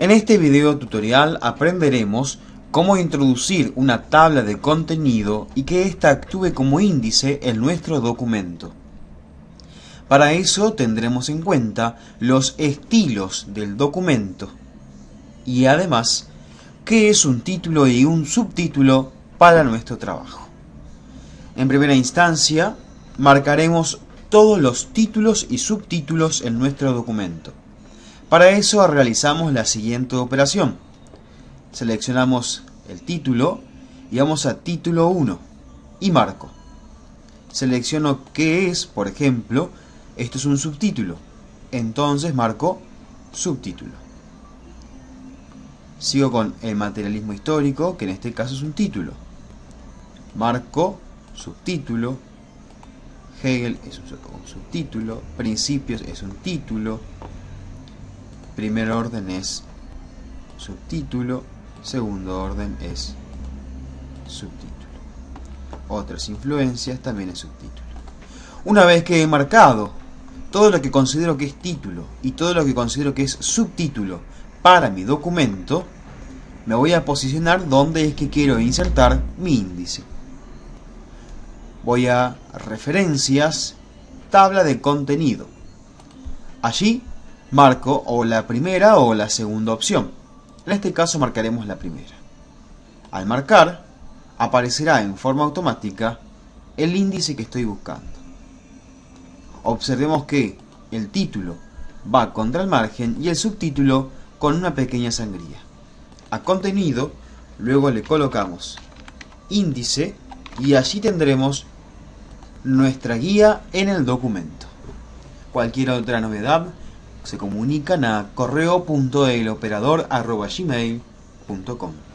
En este video tutorial aprenderemos cómo introducir una tabla de contenido y que ésta actúe como índice en nuestro documento. Para eso tendremos en cuenta los estilos del documento y además qué es un título y un subtítulo para nuestro trabajo. En primera instancia, marcaremos todos los títulos y subtítulos en nuestro documento. Para eso realizamos la siguiente operación. Seleccionamos el título y vamos a título 1 y marco. Selecciono qué es, por ejemplo, esto es un subtítulo. Entonces marco subtítulo. Sigo con el materialismo histórico, que en este caso es un título. Marco subtítulo. Hegel es un subtítulo. Principios es un título primer orden es subtítulo, segundo orden es subtítulo. Otras influencias también es subtítulo. Una vez que he marcado todo lo que considero que es título y todo lo que considero que es subtítulo para mi documento, me voy a posicionar donde es que quiero insertar mi índice. Voy a referencias, tabla de contenido. Allí marco o la primera o la segunda opción. En este caso marcaremos la primera. Al marcar, aparecerá en forma automática el índice que estoy buscando. Observemos que el título va contra el margen y el subtítulo con una pequeña sangría. A contenido, luego le colocamos índice y allí tendremos nuestra guía en el documento. Cualquier otra novedad se comunican a correo.eloperador.gmail.com